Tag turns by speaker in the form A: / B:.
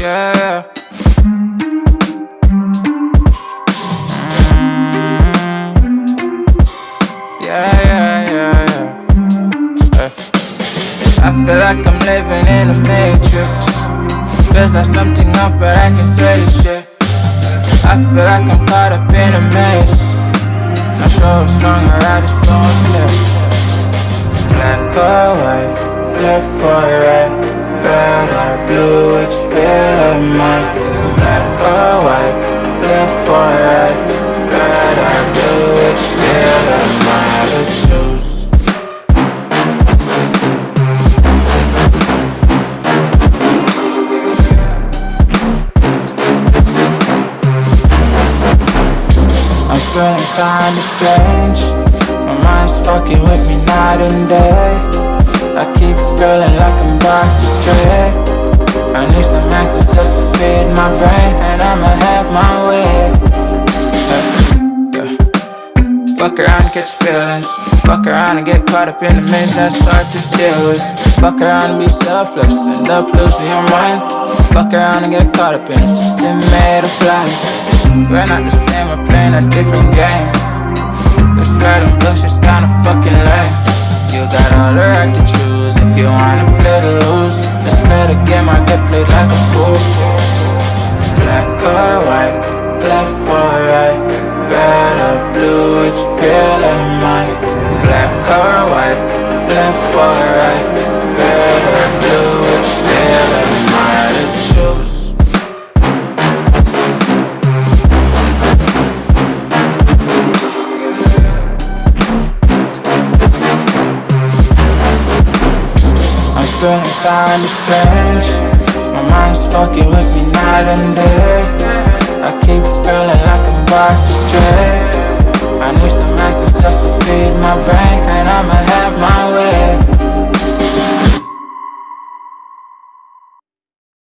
A: Yeah. Yeah, yeah, yeah. Hey. Eh. I feel like I'm living in a matrix. Feels like something off, but I can say shit. I feel like I'm caught up in a maze. Not sure what song I write a song. Black or white, left or right, or blue, which am I? Black or white, left or right, red or blue, which pill am I to choose? I'm feeling kinda strange. My mind's fucking with me night and day. Like I'm to stray. I need some answers just to feed my brain, and I'ma have my way. Yeah, yeah. Fuck around and catch feelings. Fuck around and get caught up in the mix that's hard to deal with. Fuck around and be selfless, end up losing your mind. Fuck around and get caught up in a system made of lies. We're not the same, we're playing a different game. This red and blue shit's kinda fucking lame. You got all the right to choose if you wanna play to lose. Play the game, I get played like a fool. Black or white, left or right, red or blue, which pill am I? Black or white, left or right, feeling kinda strange. My mind's fucking with me night and day. I keep feeling like I'm about to stray.